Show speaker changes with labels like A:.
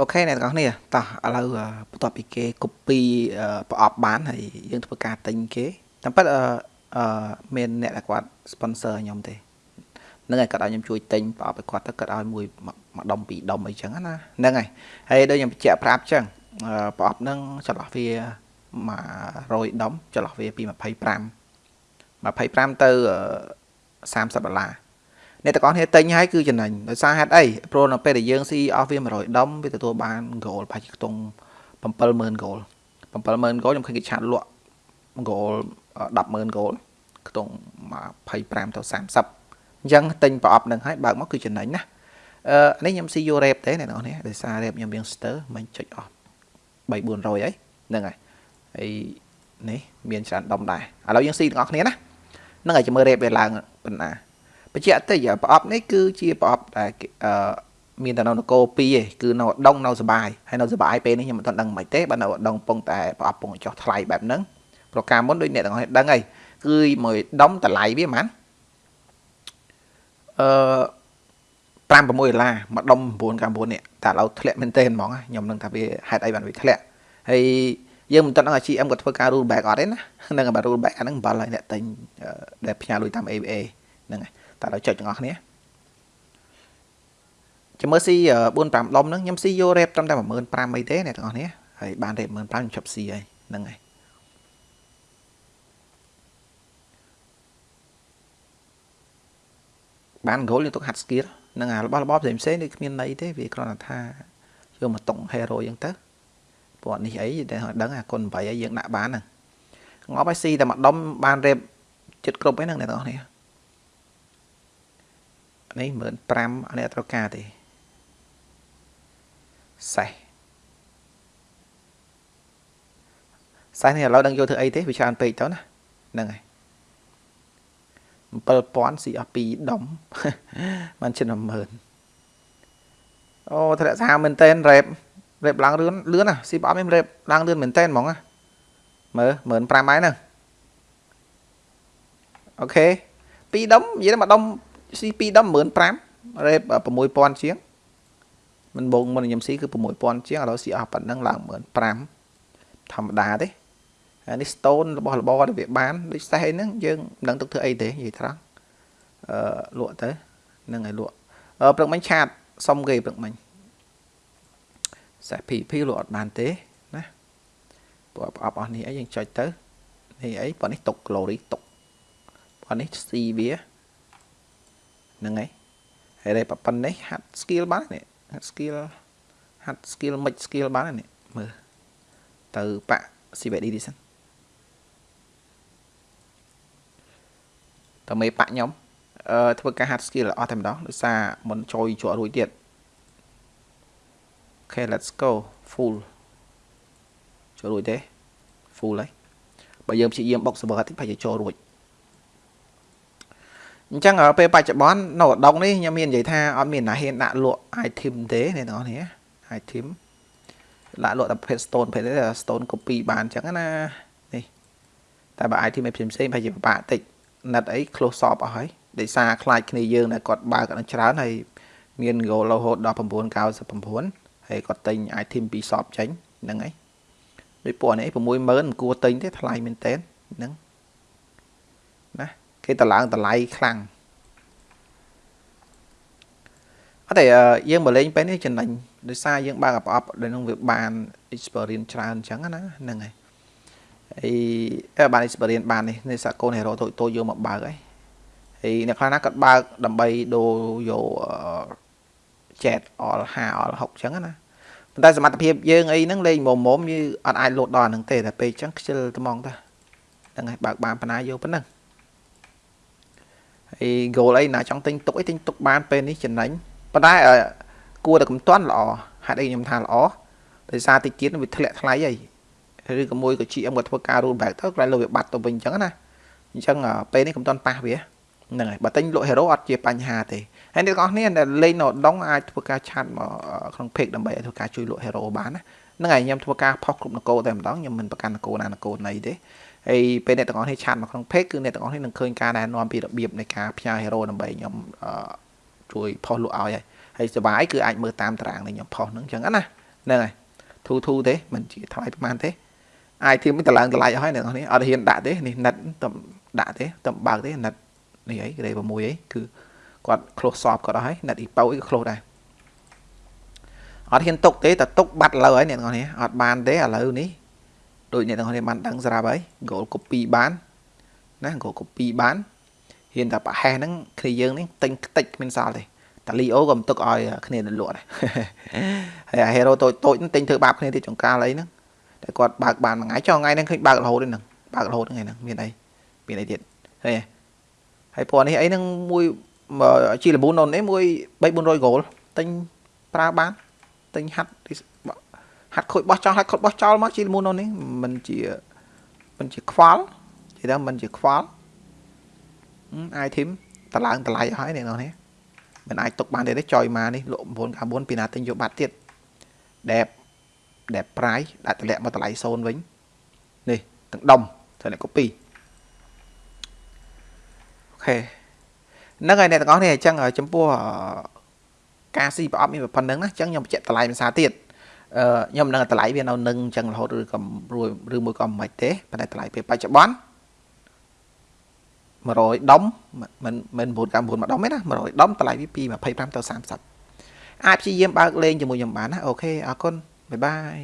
A: អូខេអ្នកទាំងអស់គ្នាតោះឥឡូវបន្ទាប់ពីគេ copy ប្រអប់បានហើយយើងធ្វើការទិញគេតាមពិតអឺមានអ្នកដែលគាត់ sponsor ខ្ញុំទេហ្នឹងហើយគាត់ឲ្យខ្ញុំជួយទិញប្រអប់ឲ្យគាត់ទៅគាត់ឲ្យមួយមួយដុំពីរដុំអីចឹងណាហ្នឹងហើយហើយដូចខ្ញុំបញ្ជាក់ប្រាប់ចឹងប្រអប់ហ្នឹងចន្លោះវា100ដុំចន្លោះវាពី25 25ទៅ30ដុល្លារ អ្នកទាំងអស់គ្នាទិញហើយគឺចំណេញដោយសារហេតុអីព្រោះនៅពេលដែលយើងស៊ីអស់វា100ដុំវាទទួលបាន goal ប្រហែលជាខ្ទង់70000 goal 70000 goal ខ្ញុំឃើញគេឆាតលក់ goal 100,000 goal ខ្ទង់25ទៅ30អញ្ចឹងទិញប្រអប់នឹងហើយបើកមកគឺចំណេញណាអឺនេះខ្ញុំស៊ីយូរ៉េបទេអ្នកនរនេះដោយសាររ៉េបខ្ញុំរៀងស្ទើមិនចុចអស់3 400ហើយហ្នឹងហើយហើយនេះមានច្រើនដុំដែរឥឡូវយើងស៊ីទាំងអស់គ្នាណាហ្នឹងហើយចាំមើលរ៉េបវាឡើងប៉ុណ្ណា បញ្ជាក់តិចប្រអប់នេះគឺជាប្រអប់ដែលអឺមានតែនៅនគរ2ឯងគឺនៅដងនៅសបាយហើយនៅសបាយពេលនេះខ្ញុំមិនទាន់ដឹងមិនទេបើនៅដងពងតែប្រអប់ពងចោះថ្លៃបែបហ្នឹងប្រការមុនដូចអ្នកទាំងអស់ដឹងហើយគឺមួយដុំតម្លៃវាហ្មងអឺ5 6ដុល្លារមួយដុំ9 9នេះតែឥឡូវធ្លាក់មែនទែនហ្មងខ្ញុំនឹងថាវាហេតុអីបានវាធ្លាក់ហើយយើងមិនទាន់ដឹងអា GM គាត់ធ្វើការ rule back អត់ទេណាហ្នឹងបើ rule back អាហ្នឹងអំបិលហើយអ្នកទិញដែលផ្ញើលុយតាម ABA ហ្នឹងហើយ តែដល់ចុចទាំងអស់គ្នាចាំមើលស៊ី4 5ដុំហ្នឹងខ្ញុំស៊ីយករ៉េបត្រឹមតែ15000អីទេអ្នកទាំងអស់គ្នាហើយបានរ៉េប15000ខ្ញុំជប់ស៊ីហើយហ្នឹងហើយបាន goal យើងទុកហាត់ skill នឹងអារបស់របបផ្សេងផ្សេងដូចគ្មានន័យទេវាគ្រាន់តែថាយកមកតុង hero អញ្ចឹងទៅព្រោះនេះអីតែដឹងអាគុណ8អីយើងដាក់បានហ្នឹងងប់ឲ្យស៊ីតែមួយដុំបានរ៉េបចិត្តគ្រប់ហ្នឹងអ្នកទាំងអស់គ្នា នេះ15000អានេះអត់ត្រូវការទេសេះសេះនេះឥឡូវដឹងយកធ្វើអីទេវាច្រើនពេកទៅណាហ្នឹងហើយ7000ស៊ីអស់2ដុំបានជិត10000អូធ្លាក់សាមែនតែនរ៉េបរ៉េបឡើងលឿនលឿនណាស៊ីប្រអប់នេះរ៉េបឡើងលឿនមែនតែនហ្មងណាមើល15000ហើយហ្នឹងអូខេ2ដុំនិយាយទៅមួយដុំ ស៊ី2ដុំ15000រ៉េប6000ជាងមិនបងមុនខ្ញុំស៊ីគឺ6000ជាងឥឡូវស៊ីអស់ប៉ុណ្ណឹងឡើង15000ធម្មតាទេនេះ stone របស់របរវាបានដូចសេះអីហ្នឹងយើងមិនដឹងទុកធ្វើអីទេនិយាយត្រង់អឺលក់ទៅហ្នឹងហើយលក់អឺព្រឹកមិញឆាតសុំគេព្រឹកមិញសេះ PP លក់អត់បានទេណាព្រោះប្រអប់អស់នេះអីយើងចុចទៅនេះអីប៉ុណ្នេះទុក glory ទុកប៉ុណ្នេះ C វា ហ្នឹងហើយហើយតែប៉ុណ្នេះហាត់ skill បាននេះហាត់ skill ហាត់ skill មិន skill បាននេះមើលទៅបាក់ CVD នេះសិនតើមេប៉ាក់ខ្ញុំអឺធ្វើការហាត់ skill អស់តែម្ដងដោយសារមិនចូលជក់រួចទៀតអូខេ let's go full ចូលរួចទេ full ហើយបើយើងព្យាយាមបុក server តិចប្រហែលជាចូលរួច អញ្ចឹងពេលបច្ចុប្បន្ននៅដងនេះខ្ញុំមាននិយាយថាអត់មានណាហ៊ានដាក់លក់ item ទេអ្នកនរនេះ item ដាក់លក់តែប្រភេទ stone ប្រភេទ stone copy បានអញ្ចឹងណានេះតែបើ item ឯផ្សេងផ្សេងប្រហែលជាពិបាកតិចណាត់អី close shop អស់ហើយដោយសារខ្លាចគ្នាយើងដែលគាត់បើកអត់ច្រើនហើយមាន goal រហូតដល់999ហើយគាត់ទិញ item ពី shop ចេញហ្នឹងហើយដូចពួកនេះ60000មិនគួរទិញទេថ្លៃមែនតើហ្នឹងណា គេតឡើងតម្លៃខ្លាំងអត់ទេយើងមកលេងពេលនេះចំណេញដោយសារយើងបើកប្រអប់ដែលនឹងវាបាន experience ច្រើនអញ្ចឹងណាហ្នឹងហើយអីបាន experience បាននេះនេះសាកូន hero តូចតូចយកមកបើកហើយហើយអ្នកខ្លះណាគាត់បើកដើម្បីដូរយក chat all 5 all 6អញ្ចឹងណាប៉ុន្តែសមត្ថភាពយើងអីហ្នឹងលេងមុំមុំយើងអត់អាចលោតដល់ហ្នឹងទេតែពេលអញ្ចឹងខ្ជិលត្មងតាហ្នឹងហើយបើកបានបណ្ណាយកប៉ុណ្ណឹង ហើយ goal អីណាចង់ទិញទុកអីទិញទុកបានពេលនេះចំណេញប៉ុន្តែគួរតែកំតាន់ល្អហេតុអីខ្ញុំថាល្អដោយសារតិចទៀតវាធ្លាក់ថ្លៃហើយឬក៏មួយក៏ GM ក៏ធ្វើការ roll back ទៅក្រោយលើវាបាត់ទៅវិញអញ្ចឹងណាអញ្ចឹងពេលនេះកំតាន់ប៉ះវាហ្នឹងហើយបើទិញលក់ hero អត់ជាបញ្ហាទេហើយអ្នកទាំងអស់គ្នាដែលលេងនៅដងអាចធ្វើការឆាត់មកក្នុង page ដើម្បីឲ្យធ្វើការជួយលក់ hero បានណាហ្នឹងហើយខ្ញុំធ្វើការផុសគ្រប់នគរតែម្ដងខ្ញុំមិនប្រកាន់នគរណានគរណីទេ ហើយពេលអ្នកទាំងអស់គ្នាឆាត់មកក្នុង page គឺអ្នកទាំងអស់គ្នានឹងឃើញការណែនាំពីរបៀបនៃការផ្ញើ hero ដើម្បីខ្ញុំជួយផុសលក់ឲ្យហើយហើយសុបាយគឺអាចមើលតាមតារាងនៃខ្ញុំផុសហ្នឹងអញ្ចឹងណាហ្នឹងហើយធូធូទេមិនជាថ្លៃប្រហែលទេអាយធៀមមិនតម្លើងតម្លៃអស់ហើយអ្នកនរនេះអត់ហ៊ានដាក់ទេនេះណិតតំដាក់ទេតំបើកទេណិតនេះអីក្រេ6អីគឺគាត់ close shop គាត់អស់ហើយណិតអ៊ីប៉ូអីក៏ close ដែរអត់ហ៊ានទុកទេតែទុកបាត់លើហើយអ្នកនរនេះអត់បានទេឥឡូវនេះ ដូចអ្នកនរនេះបានដឹងស្រាប់ហើយ goal copy បានណា goal copy បានហ៊ានតែប្រហែសហ្នឹងគ្នាយើងនេះទិញខ្ទេចគ្មានសល់ទេតាលីអូក៏មិនទុកឲ្យគ្នាលក់ដែរហើយអាហេរ៉ូតូចតូចទិញធ្វើបាបគ្នាទៀតចង្កាលអីហ្នឹងតែគាត់បើកបានមួយថ្ងៃចុះថ្ងៃហ្នឹងឃើញបើករហូតហ្នឹងបើករហូតថ្ងៃហ្នឹងមានអីមានអីទៀតហើយហើយពណ៌នេះអីហ្នឹងមួយជីលប៊ូនអូននេះមួយ3 400 goal ទិញប្រើបានទិញហាត់ ហាត់ខូចបោះចោលហាត់ខូចបោះចោលមកជីលប៊ូនអូននេះมันជាมันជាខ្វល់និយាយថាมันជាខ្វល់អាយធីមតឡើងតម្លៃឲ្យនេះនោះនេះមិនអាចទុកបានទេទេចុយមកនេះលក់994ពីណាទិញយកបាត់ទៀតដែលដែល price ដាក់តម្លាក់មកតម្លៃ0វិញនេះទាំងដុំត្រូវអ្នក copy អូខេហ្នឹងហើយអ្នកទាំងអស់នេះអញ្ចឹងចំពោះការស៊ីប្រអប់មានប៉ុណ្្នឹងណាអញ្ចឹងខ្ញុំបញ្ជាក់តម្លៃភាសាទៀតអឺ ខ្ញុំមិនដឹងតម្លៃវានៅនឹងអញ្ចឹងរហូតឬក៏ឬមួយក៏មិនទេប៉ុន្តែតម្លៃពេលបច្ចុប្បន្ន100ដុំមិនមិន999មួយដុំទេណា100ដុំតម្លៃវាពី25ទៅ30អាចព្យាយាមបើកលេងជាមួយខ្ញុំបានណាអូខេអរគុណបាយបាយ